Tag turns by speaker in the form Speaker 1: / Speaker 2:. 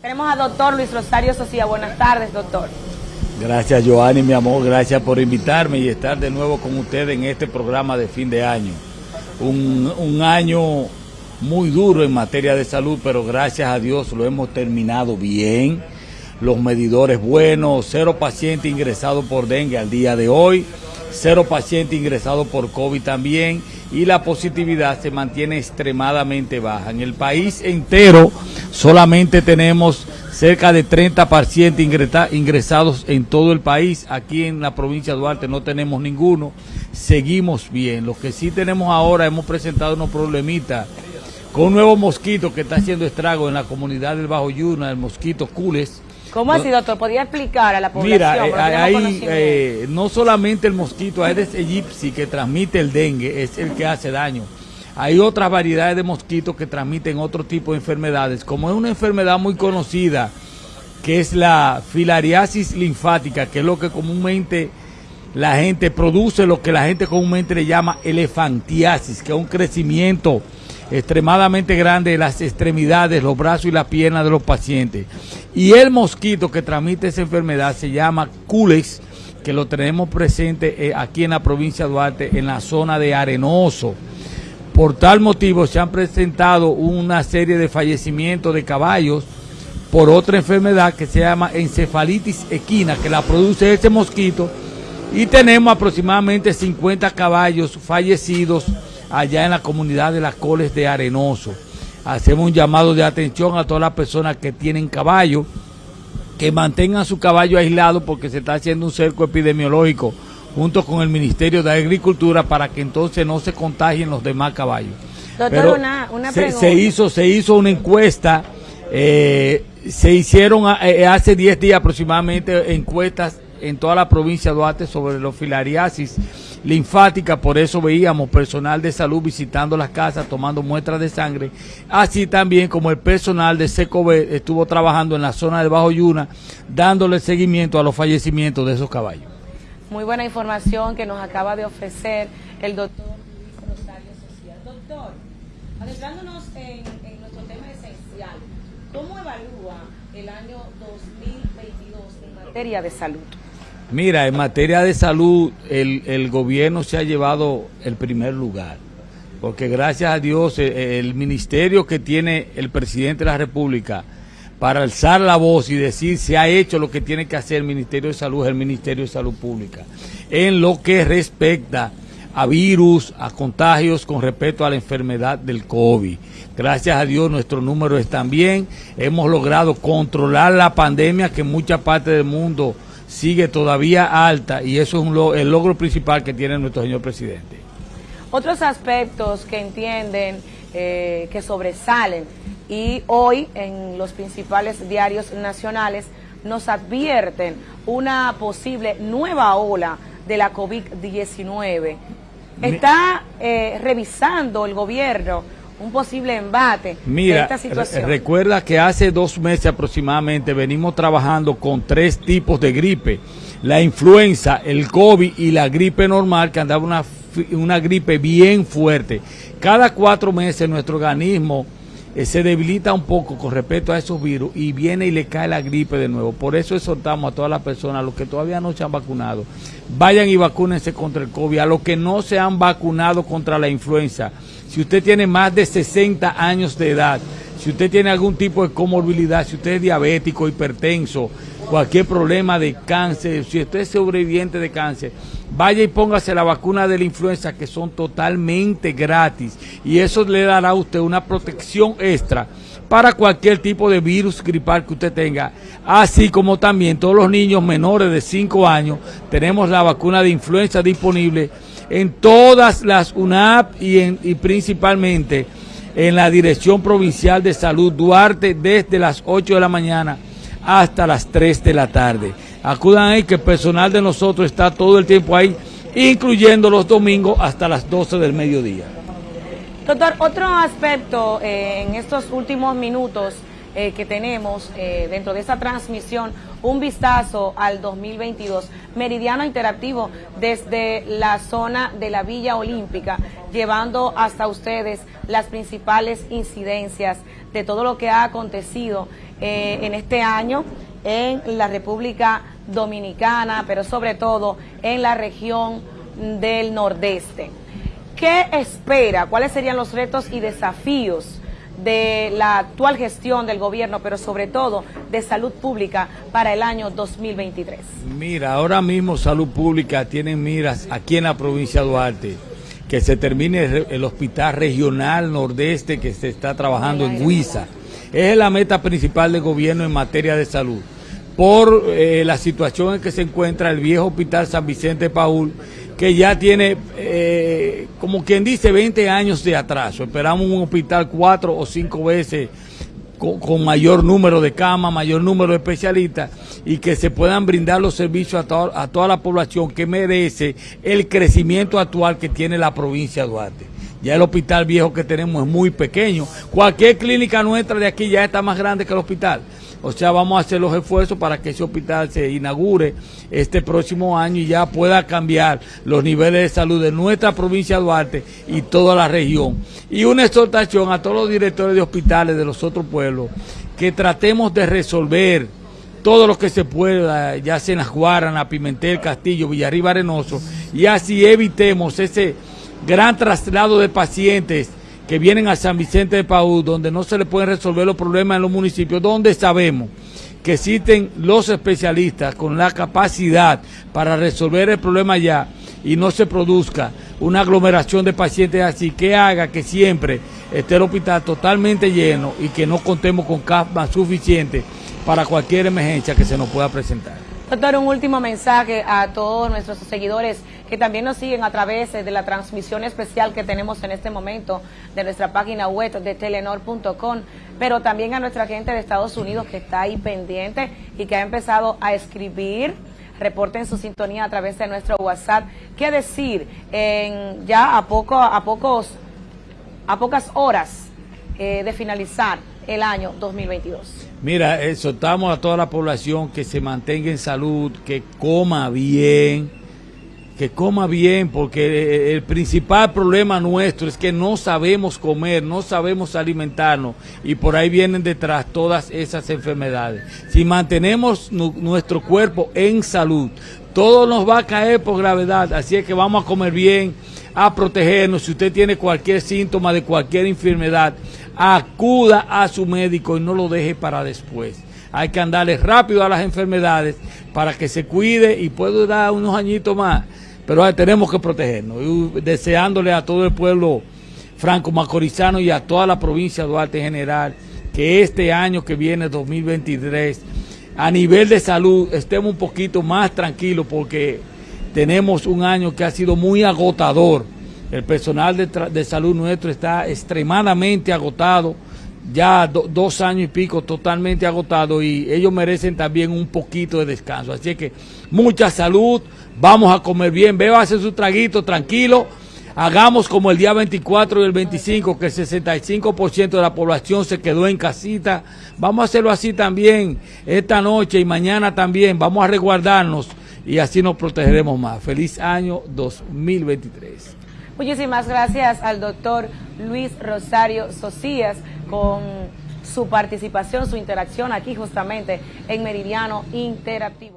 Speaker 1: Tenemos a doctor Luis Rosario Socia. Buenas tardes, doctor.
Speaker 2: Gracias, Joanny, mi amor. Gracias por invitarme y estar de nuevo con ustedes en este programa de fin de año. Un, un año muy duro en materia de salud, pero gracias a Dios lo hemos terminado bien. Los medidores buenos, cero pacientes ingresados por dengue al día de hoy, cero pacientes ingresados por COVID también y la positividad se mantiene extremadamente baja. En el país entero solamente tenemos cerca de 30 pacientes ingresados en todo el país. Aquí en la provincia de Duarte no tenemos ninguno. Seguimos bien. Lo que sí tenemos ahora, hemos presentado unos problemitas con un nuevo mosquito que está haciendo estrago en la comunidad del Bajo Yuna, el mosquito Cules
Speaker 1: ¿Cómo así, doctor? ¿Podría explicar a la población?
Speaker 2: Mira, eh, eh, no solamente el mosquito Aedes aegypti que transmite el dengue, es el que hace daño. Hay otras variedades de mosquitos que transmiten otro tipo de enfermedades, como es una enfermedad muy conocida, que es la filariasis linfática, que es lo que comúnmente la gente produce, lo que la gente comúnmente le llama elefantiasis, que es un crecimiento extremadamente grande de las extremidades, los brazos y las piernas de los pacientes. Y el mosquito que transmite esa enfermedad se llama Culex, que lo tenemos presente eh, aquí en la provincia de Duarte, en la zona de Arenoso. Por tal motivo se han presentado una serie de fallecimientos de caballos por otra enfermedad que se llama encefalitis equina, que la produce ese mosquito. Y tenemos aproximadamente 50 caballos fallecidos allá en la comunidad de las Coles de Arenoso. Hacemos un llamado de atención a todas las personas que tienen caballo, que mantengan su caballo aislado porque se está haciendo un cerco epidemiológico junto con el Ministerio de Agricultura para que entonces no se contagien los demás caballos.
Speaker 1: Doctor, una, una
Speaker 2: se, se, hizo, se hizo una encuesta, eh, se hicieron eh, hace 10 días aproximadamente encuestas en toda la provincia de Duarte sobre los filariasis linfática, por eso veíamos personal de salud visitando las casas, tomando muestras de sangre, así también como el personal de SECOB estuvo trabajando en la zona del Bajo Yuna, dándole seguimiento a los fallecimientos de esos caballos.
Speaker 1: Muy buena información que nos acaba de ofrecer el doctor Luis Rosario Social. Doctor, adentrándonos en, nuestro tema esencial, ¿cómo evalúa el año 2022 en materia de salud?
Speaker 2: Mira, en materia de salud, el, el, gobierno se ha llevado el primer lugar, porque gracias a Dios el, el, ministerio que tiene el presidente de la República para alzar la voz y decir se ha hecho lo que tiene que hacer el Ministerio de Salud el Ministerio de Salud Pública, en lo que respecta a virus, a contagios con respecto a la enfermedad del COVID. Gracias a Dios nuestros números están bien, hemos logrado controlar la pandemia que en muchas partes del mundo sigue todavía alta y eso es el logro principal que tiene nuestro señor presidente.
Speaker 1: Otros aspectos que entienden eh, que sobresalen y hoy en los principales diarios nacionales nos advierten una posible nueva ola de la COVID-19. Está eh, revisando el gobierno un posible embate
Speaker 2: Mira,
Speaker 1: de esta situación.
Speaker 2: recuerda que hace dos meses aproximadamente venimos trabajando con tres tipos de gripe. La influenza, el COVID y la gripe normal, que andaba una, una gripe bien fuerte. Cada cuatro meses nuestro organismo eh, se debilita un poco con respecto a esos virus y viene y le cae la gripe de nuevo. Por eso exhortamos a todas las personas, a los que todavía no se han vacunado, vayan y vacúnense contra el COVID, a los que no se han vacunado contra la influenza si usted tiene más de 60 años de edad, si usted tiene algún tipo de comorbilidad, si usted es diabético, hipertenso, cualquier problema de cáncer, si usted es sobreviviente de cáncer, vaya y póngase la vacuna de la influenza que son totalmente gratis. Y eso le dará a usted una protección extra para cualquier tipo de virus gripal que usted tenga, así como también todos los niños menores de 5 años tenemos la vacuna de influenza disponible en todas las UNAP y, en, principalmente en la Dirección Provincial de Salud Duarte desde las 8 de la mañana hasta las 3 de la tarde. Acudan ahí que el personal de nosotros está todo el tiempo ahí, incluyendo los domingos hasta las 12 del mediodía.
Speaker 1: Doctor, otro aspecto eh, en estos últimos minutos eh, que tenemos eh, dentro de esta transmisión un vistazo al 2022. Meridiano Interactivo desde la zona de la Villa Olímpica, llevando hasta ustedes las principales incidencias de todo lo que ha acontecido eh, en este año en la República Dominicana, pero sobre todo en la región del Nordeste. ¿Qué espera? ¿Cuáles serían los retos y desafíos de la actual gestión del gobierno, pero sobre todo de salud pública para el año 2023?
Speaker 2: Mira, ahora mismo salud pública tiene miras aquí en la provincia de Duarte, que se termine el hospital regional nordeste que se está trabajando en Huiza. Es la meta principal del gobierno en materia de salud. Por eh, la situación en que se encuentra el viejo hospital San Vicente Paul, que ya tiene, eh, como quien dice, 20 años de atraso. Esperamos un hospital cuatro o cinco veces con, mayor número de camas, mayor número de especialistas y que se puedan brindar los servicios a, a toda la población que merece el crecimiento actual que tiene la provincia de Duarte. Ya el hospital viejo que tenemos es muy pequeño. Cualquier clínica nuestra de aquí ya está más grande que el hospital. O sea, vamos a hacer los esfuerzos para que ese hospital se inaugure este próximo año y ya pueda cambiar los niveles de salud de nuestra provincia de Duarte y toda la región. Y una exhortación a todos los directores de hospitales de los otros pueblos que tratemos de resolver todo lo que se pueda, ya sea en la Guarana, Pimentel, Castillo, Villarriba Arenoso, y así evitemos ese gran traslado de pacientes que vienen a San Vicente de Paúl, donde no se le pueden resolver los problemas en los municipios, donde sabemos que existen los especialistas con la capacidad para resolver el problema ya y no se produzca una aglomeración de pacientes así que haga que siempre esté el hospital totalmente lleno y que no contemos con camas suficientes para cualquier emergencia que se nos pueda presentar.
Speaker 1: Doctor, un último mensaje a todos nuestros seguidores que también nos siguen a través de la transmisión especial que tenemos en este momento de nuestra página web de telenor.com, pero también a nuestra gente de Estados Unidos que está ahí pendiente y que ha empezado a escribir reporten su sintonía a través de nuestro WhatsApp. ¿Qué decir? En, ya a poco, a pocos, a pocas horas eh, de finalizar el año 2022.
Speaker 2: Mira, exhortamos a toda la población que se mantenga en salud, que coma bien, que coma bien, porque el principal problema nuestro es que no sabemos comer, no sabemos alimentarnos y por ahí vienen detrás todas esas enfermedades. Si mantenemos nuestro cuerpo en salud, todo nos va a caer por gravedad, así es que vamos a comer bien, a protegernos. Si usted tiene cualquier síntoma de cualquier enfermedad, acuda a su médico y no lo deje para después. Hay que andarle rápido a las enfermedades para que se cuide y pueda dar unos añitos más. Pero tenemos que protegernos. Y deseándole a todo el pueblo franco-macorizano y a toda la provincia de Duarte en general que este año que viene, 2023, a nivel de salud estemos un poquito más tranquilos porque tenemos un año que ha sido muy agotador el personal de, salud nuestro está extremadamente agotado, ya dos años y pico totalmente agotado y ellos merecen también un poquito de descanso. Así que mucha salud, vamos a comer bien, hacer su traguito tranquilo. Hagamos como el día 24 y el 25, que el 65% de la población se quedó en casita. Vamos a hacerlo así también esta noche y mañana también. Vamos a resguardarnos y así nos protegeremos más. Feliz año 2023.
Speaker 1: Muchísimas gracias al doctor Luis Rosario Socias con su participación, su interacción aquí justamente en Meridiano Interactivo.